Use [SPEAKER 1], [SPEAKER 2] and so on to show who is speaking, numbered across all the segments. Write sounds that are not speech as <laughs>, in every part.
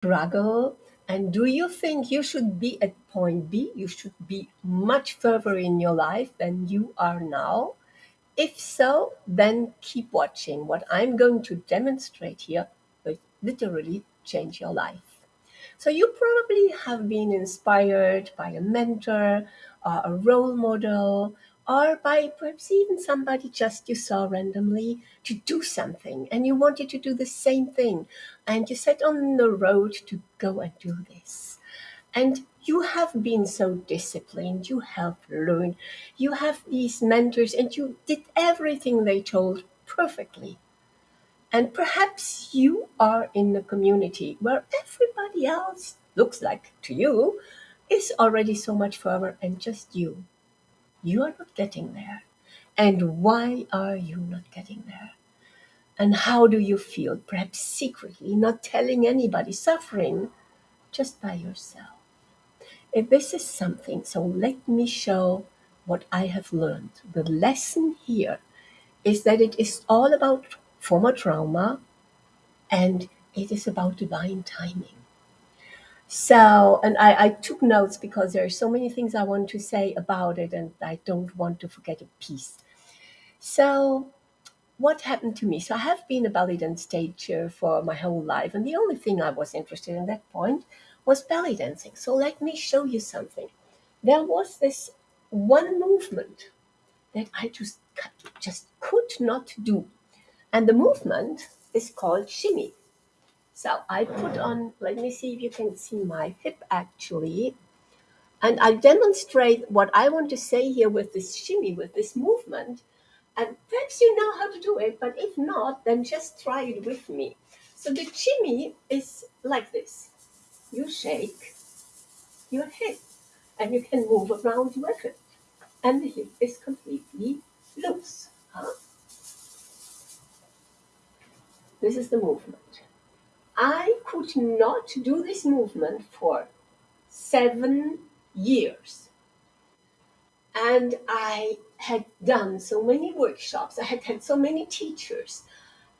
[SPEAKER 1] struggle? And do you think you should be at point B? You should be much further in your life than you are now? If so, then keep watching. What I'm going to demonstrate here will literally change your life. So you probably have been inspired by a mentor or a role model or by perhaps even somebody just you saw randomly to do something and you wanted to do the same thing and you set on the road to go and do this. And you have been so disciplined, you have learned, you have these mentors, and you did everything they told perfectly. And perhaps you are in a community where everybody else looks like to you is already so much further, and just you. You are not getting there. And why are you not getting there? And how do you feel? Perhaps secretly, not telling anybody, suffering just by yourself. If this is something, so let me show what I have learned. The lesson here is that it is all about former trauma and it is about divine timing. So, and I, I took notes because there are so many things I want to say about it and I don't want to forget a piece. So, what happened to me? So, I have been a belly dance teacher for my whole life, and the only thing I was interested in at that point was belly dancing. So, let me show you something. There was this one movement that I just just could not do, and the movement is called shimmy. So I put on, let me see if you can see my hip actually. And I demonstrate what I want to say here with this shimmy, with this movement. And perhaps you know how to do it, but if not, then just try it with me. So the shimmy is like this. You shake your hip and you can move around with it. And the hip is completely loose. Huh? This is the movement. I could not do this movement for seven years. And I had done so many workshops, I had had so many teachers,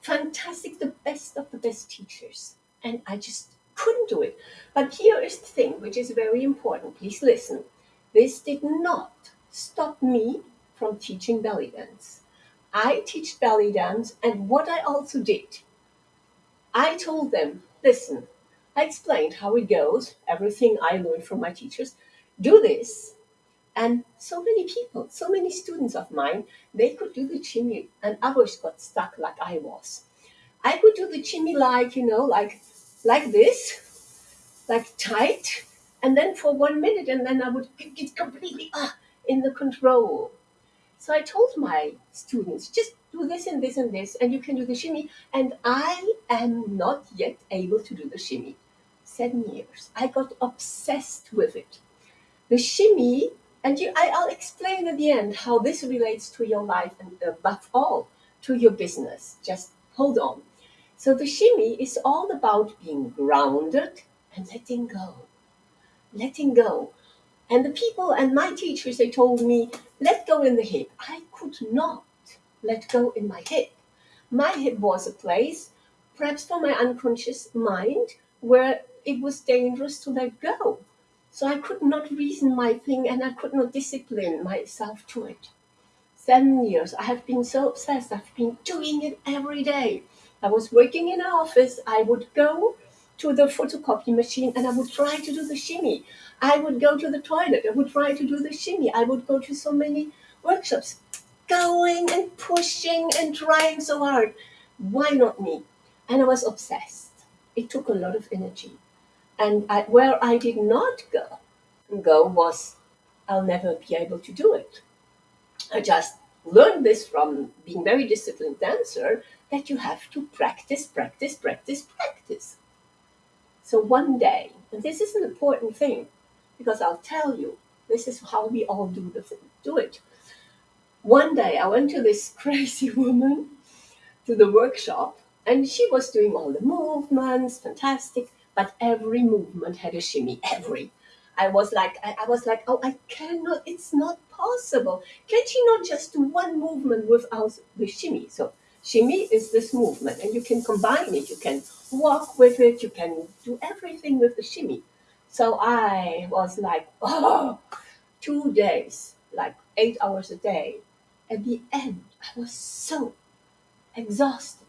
[SPEAKER 1] fantastic, the best of the best teachers. And I just couldn't do it. But here is the thing, which is very important. Please listen. This did not stop me from teaching belly dance. I teach belly dance, and what I also did I told them, listen, I explained how it goes, everything I learned from my teachers. Do this. And so many people, so many students of mine, they could do the shimmy, and others got stuck like I was. I could do the shimmy like, you know, like like this, like tight, and then for one minute, and then I would get completely ah, in the control. So I told my students, just do this and this and this, and you can do the shimmy. And I am not yet able to do the shimmy. Seven years. I got obsessed with it. The shimmy, and you, I, I'll explain at the end how this relates to your life and above all to your business. Just hold on. So the shimmy is all about being grounded and letting go. Letting go. And the people and my teachers, they told me, let go in the hip. I could not let go in my hip. My hip was a place, perhaps for my unconscious mind, where it was dangerous to let go. So I could not reason my thing and I could not discipline myself to it. Seven years, I have been so obsessed. I've been doing it every day. I was working in an office. I would go to the photocopy machine and I would try to do the shimmy. I would go to the toilet. I would try to do the shimmy. I would go to so many workshops going and pushing and trying so hard. Why not me? And I was obsessed. It took a lot of energy. And I, where I did not go, go was I'll never be able to do it. I just learned this from being a very disciplined dancer that you have to practice, practice, practice, practice. So one day, and this is an important thing because I'll tell you, this is how we all do the thing, do it one day I went to this <laughs> crazy woman to the workshop and she was doing all the movements, fantastic, but every movement had a shimmy, every. I was like, I, I was like, oh, I cannot, it's not possible. Can she not just do one movement without the shimmy? So shimmy is this movement and you can combine it. You can walk with it, you can do everything with the shimmy. So I was like, oh, two days, like eight hours a day. At the end, I was so exhausted,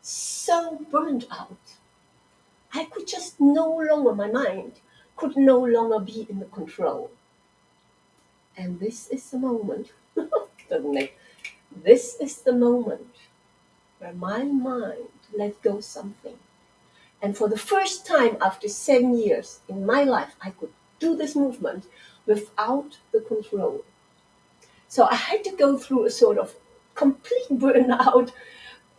[SPEAKER 1] so burnt out. I could just no longer, my mind could no longer be in the control. And this is the moment, <laughs> doesn't it? This is the moment where my mind let go something. And for the first time after seven years in my life, I could do this movement without the control. So I had to go through a sort of complete burnout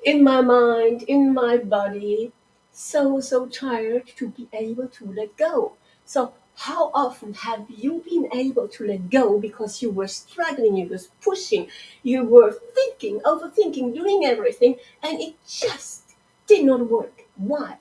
[SPEAKER 1] in my mind, in my body, so, so tired to be able to let go. So, how often have you been able to let go because you were struggling, you were pushing, you were thinking, overthinking, doing everything, and it just did not work? Why?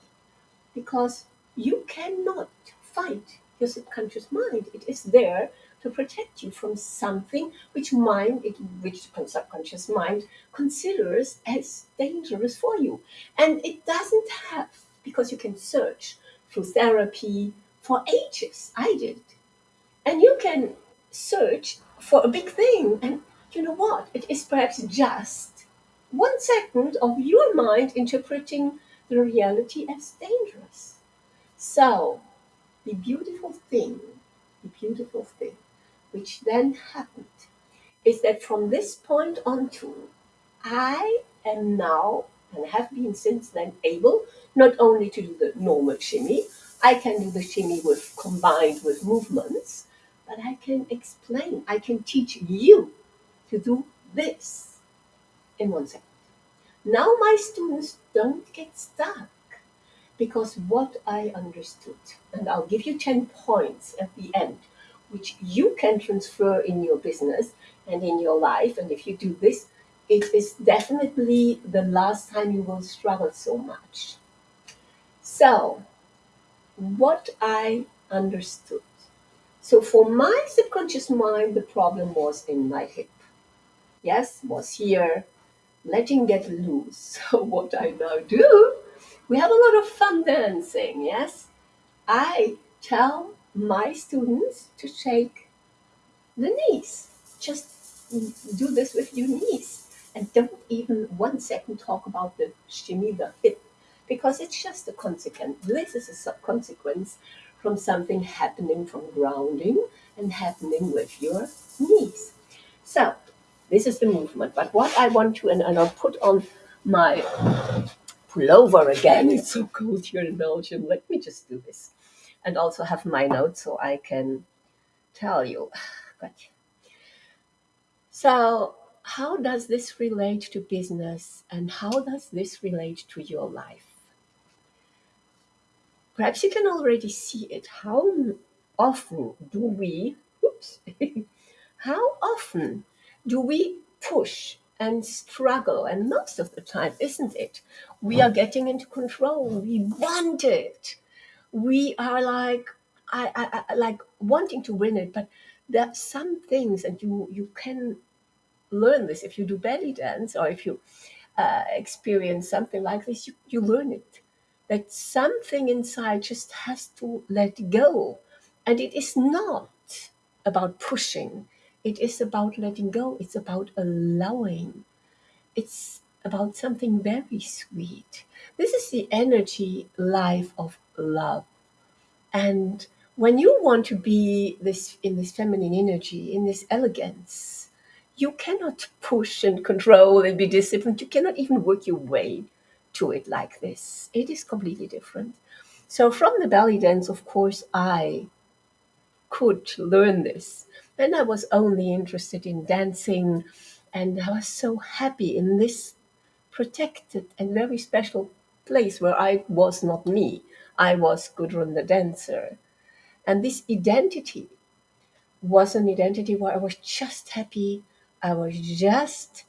[SPEAKER 1] Because you cannot fight your subconscious mind. It is there to protect you from something which mind, which subconscious mind considers as dangerous for you. And it doesn't have, because you can search through therapy for ages. I did. And you can search for a big thing. And you know what? It is perhaps just one second of your mind interpreting the reality as dangerous. So, the beautiful thing, the beautiful thing, which then happened, is that from this point on to, I am now and have been since then able not only to do the normal shimmy, I can do the shimmy with combined with movements, but I can explain, I can teach you to do this in one second. Now my students don't get stuck because what I understood, and I'll give you 10 points at the end, which you can transfer in your business and in your life. And if you do this, it is definitely the last time you will struggle so much. So, what I understood. So, for my subconscious mind, the problem was in my hip. Yes, was here, letting get loose. <laughs> So, what I now do, we have a lot of fun dancing. Yes, I tell my students to shake the knees. Just do this with your knees. And don't even one second talk about the the hip, because it's just a consequence. This is a consequence from something happening from grounding and happening with your knees. So, this is the movement. But what I want to, and, and I'll put on my pullover again. <laughs> It's so cold here in Belgium. Let me just do this. And also have my notes so I can tell you. <sighs> Gotcha. So, how does this relate to business and how does this relate to your life? Perhaps you can already see it. How often do we, oops, <laughs> how often do we push and struggle? And most of the time, isn't it? We are getting into control. We want it. We are like, I, I, I like wanting to win it, but there are some things, and you you can learn this if you do belly dance or if you uh, experience something like this. You you learn it that something inside just has to let go. And it is not about pushing, it is about letting go, it's about allowing, it's about something very sweet. This is the energy life of love. And when you want to be this in this feminine energy, in this elegance, you cannot push and control and be disciplined. You cannot even work your way to it like this. It is completely different. So from the belly dance, of course, I could learn this. And I was only interested in dancing, and I was so happy in this protected and very special place where I was not me. I was Gudrun the dancer. And this identity was an identity where I was just happy. I was just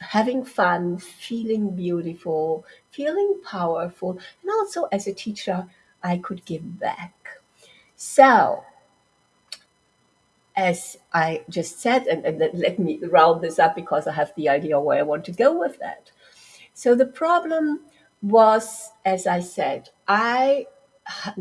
[SPEAKER 1] having fun, feeling beautiful, feeling powerful, and also as a teacher, I could give back. So, as I just said, and, and let me round this up because I have the idea where I want to go with that. So, the problem was, as I said, I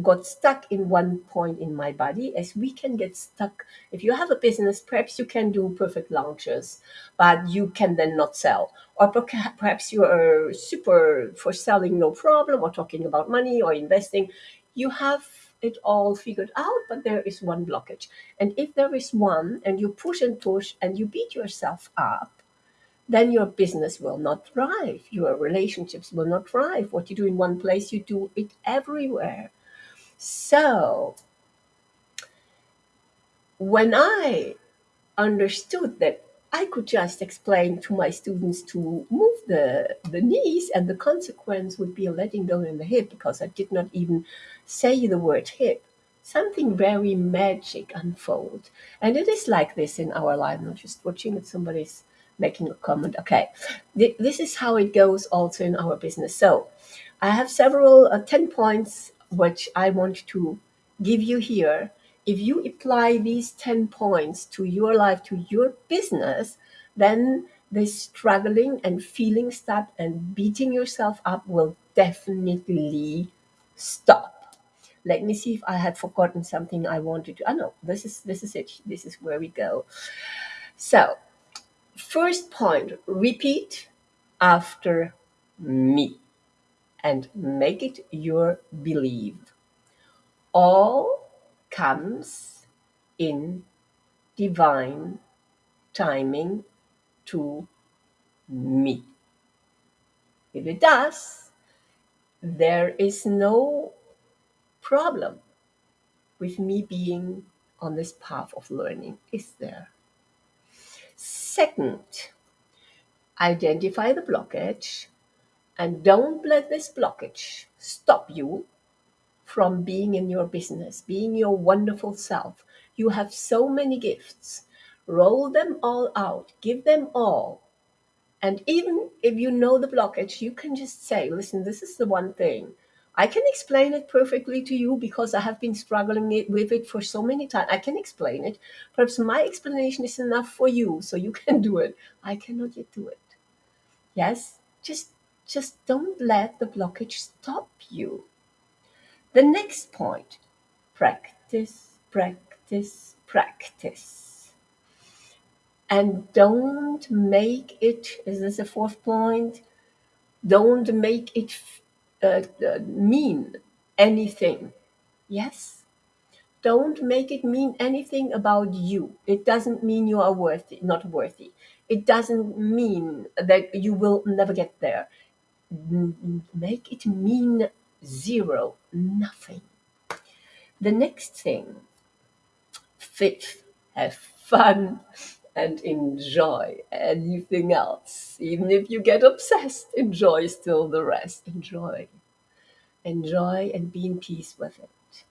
[SPEAKER 1] got stuck in one point in my body as we can get stuck. If you have a business perhaps you can do perfect launches but you can then not sell. Or perhaps you are super for selling no problem or talking about money or investing. You have it all figured out but there is one blockage. And if there is one and you push and push and you beat yourself up then your business will not thrive. Your relationships will not thrive. What you do in one place, you do it everywhere. So, when I understood that I could just explain to my students to move the, the knees, and the consequence would be a letting go in the hip because I did not even say the word hip. Something very magic unfold. And it is like this in our life. I'm just watching that somebody's making a comment. Okay, this is how it goes also in our business. So I have several uh, 10 points which I want to give you here. If you apply these 10 points to your life, to your business, then this struggling and feeling stuck and beating yourself up will definitely stop. Let me see if I had forgotten something I wanted to. Oh no, this is this is it. This is where we go. So First point, repeat after me and make it your belief. All comes in divine timing to me. If it does, there is no problem with me being on this path of learning, is there? Second, identify the blockage and don't let this blockage stop you from being in your business, being your wonderful self. You have so many gifts. Roll them all out, give them all. And even if you know the blockage, you can just say, listen, this is the one thing. I can explain it perfectly to you because I have been struggling it, with it for so many times. I can explain it. Perhaps my explanation is enough for you, so you <laughs> can do it. I cannot yet do it. Yes, just just don't let the blockage stop you. The next point: practice, practice, practice, and don't make it. Is this a fourth point? Don't make it uh, uh, mean anything. Yes? Don't make it mean anything about you. It doesn't mean you are worthy, not worthy. It doesn't mean that you will never get there. Make it mean zero, nothing. The next thing, fifth, have fun and enjoy anything else. Even if you get obsessed, enjoy still the rest. Enjoy. Enjoy and be in peace with it.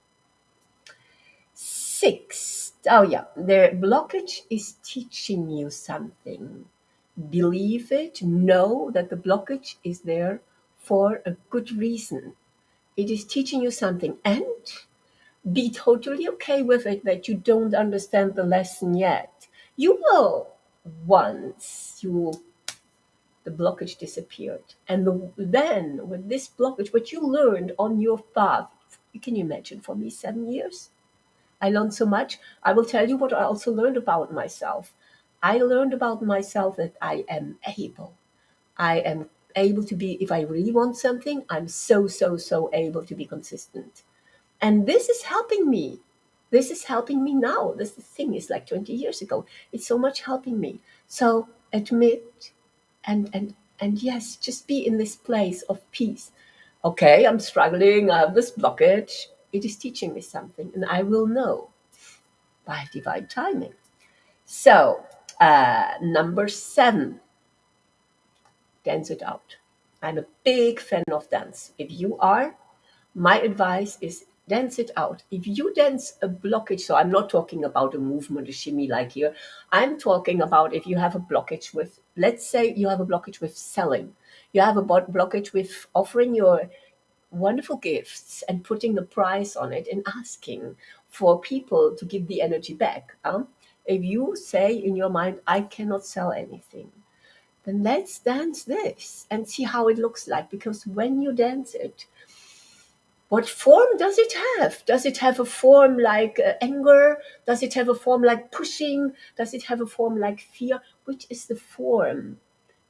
[SPEAKER 1] Six. Oh, yeah. The blockage is teaching you something. Believe it. Know that the blockage is there for a good reason. It is teaching you something. And be totally okay with it that you don't understand the lesson yet you will once you the blockage disappeared and the, then with this blockage what you learned on your path can you imagine for me seven years? I learned so much. I will tell you what i also learned about myself. I learned about myself that i am able. I am able to be if i really want something i'm so so so able to be consistent. And this is helping me this is helping me now. This thing is like 20 years ago. It's so much helping me. So admit and and and yes, just be in this place of peace. Okay, I'm struggling, I have this blockage. It is teaching me something, and I will know by divine timing. So, uh, number seven, dance it out. I'm a big fan of dance. If you are, my advice is dance it out. If you dance a blockage, so I'm not talking about a movement, a shimmy like here. I'm talking about if you have a blockage with, let's say you have a blockage with selling, you have a blockage with offering your wonderful gifts and putting the price on it and asking for people to give the energy back. Um, if you say in your mind, I cannot sell anything, then let's dance this and see how it looks like. Because when you dance it, what form does it have? Does it have a form like uh, anger? Does it have a form like pushing? Does it have a form like fear? Which is the form?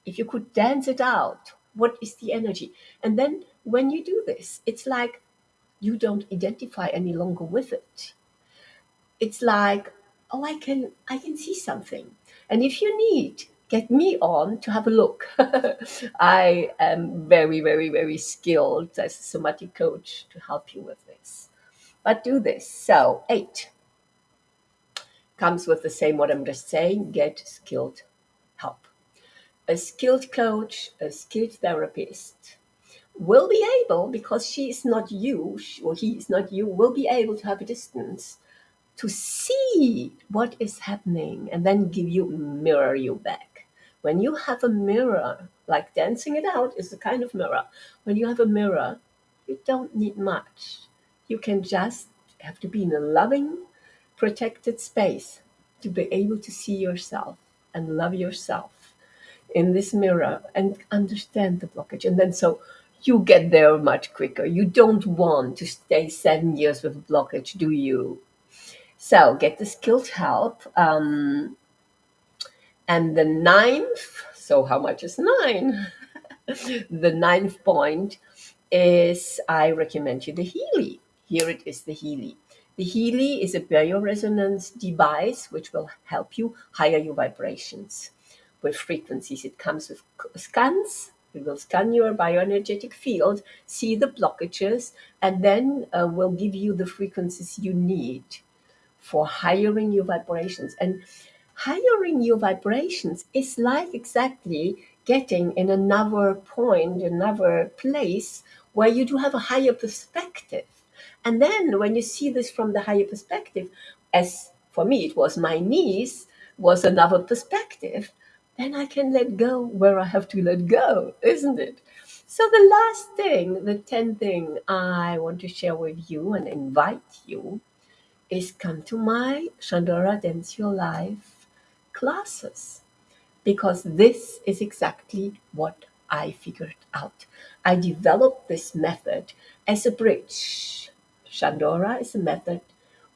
[SPEAKER 1] If you could dance it out, what is the energy? And then when you do this, it's like you don't identify any longer with it. It's like, oh, I can I can see something. And if you need, get me on to have a look. <laughs> I am very, very, very skilled as a somatic coach to help you with this. But do this. So eight comes with the same what I'm just saying, get skilled help. A skilled coach, a skilled therapist will be able, because she is not you, or he is not you, will be able to have a distance to see what is happening and then give you mirror you back. When you have a mirror, like dancing it out is a kind of mirror. When you have a mirror, you don't need much. You can just have to be in a loving, protected space to be able to see yourself and love yourself in this mirror and understand the blockage. And then so you get there much quicker. You don't want to stay seven years with a blockage, do you? So get the skilled help. Um, and the ninth, so how much is nine? <laughs> the ninth point is I recommend you the Healy. Here it is the Healy. The Healy is a bioresonance device which will help you higher your vibrations with frequencies. It comes with scans. It will scan your bioenergetic field, see the blockages, and then uh, will give you the frequencies you need for hiring your vibrations. And hiring your vibrations is like exactly getting in another point, another place where you do have a higher perspective. And then when you see this from the higher perspective, as for me, it was my niece, was another perspective, then I can let go where I have to let go, isn't it? So the last thing, the 10th thing I want to share with you and invite you is come to my Shandora Dance Your Life classes because this is exactly what I figured out. I developed this method as a bridge. Shandora is a method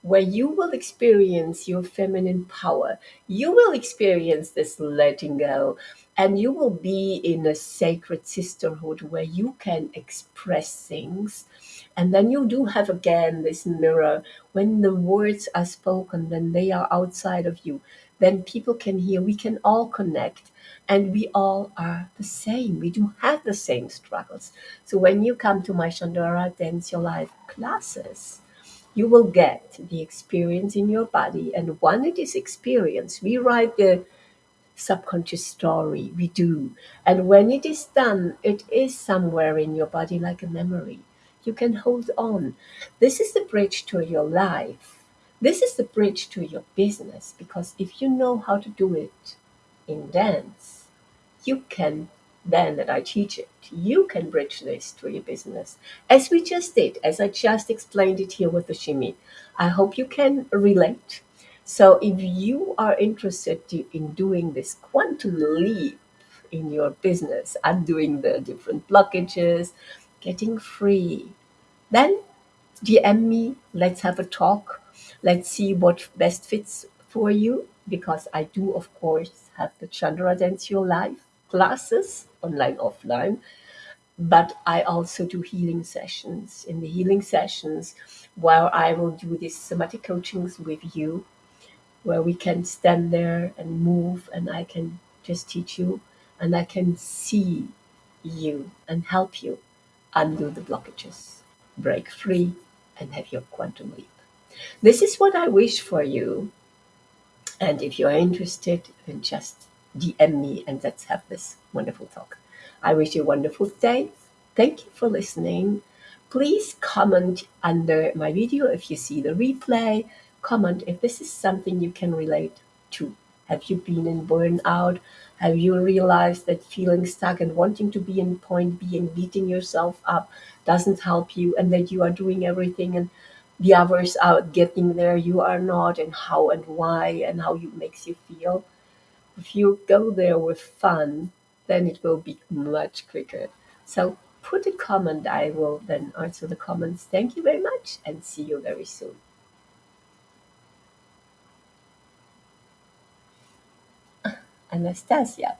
[SPEAKER 1] where you will experience your feminine power. You will experience this letting go, and you will be in a sacred sisterhood where you can express things. And then you do have again this mirror. When the words are spoken, then they are outside of you. Then people can hear, we can all connect, and we all are the same. We do have the same struggles. So when you come to my Shandora Dance Your Life classes, you will get the experience in your body. And when it is experienced, we write the subconscious story. We do. And when it is done, it is somewhere in your body like a memory. You can hold on. This is the bridge to your life. This is the bridge to your business because if you know how to do it in dance, you can then that I teach it, you can bridge this to your business. As we just did, as I just explained it here with the shimmy. I hope you can relate. So if you are interested in doing this quantum leap in your business, undoing the different blockages, getting free, then DM me, let's have a talk. Let's see what best fits for you because I do, of course, have the Shandora Your Life classes, online, offline. But I also do healing sessions. In the healing sessions, where I will do these somatic coachings with you, where we can stand there and move, and I can just teach you, and I can see you and help you undo the blockages, break free, and have your quantum leap. This is what I wish for you. And if you are interested, then just DM me and let's have this wonderful talk. I wish you a wonderful day. Thank you for listening. Please comment under my video if you see the replay. Comment if this is something you can relate to. Have you been in burnout? Have you realized that feeling stuck and wanting to be in point B and beating yourself up doesn't help you and that you are doing everything and the hours are getting there, you are not, and how and why and how it makes you feel? If you go there with fun, then it will be much quicker. So put a comment. I will then answer the comments. Thank you very much and see you very soon. <laughs> Anastasia.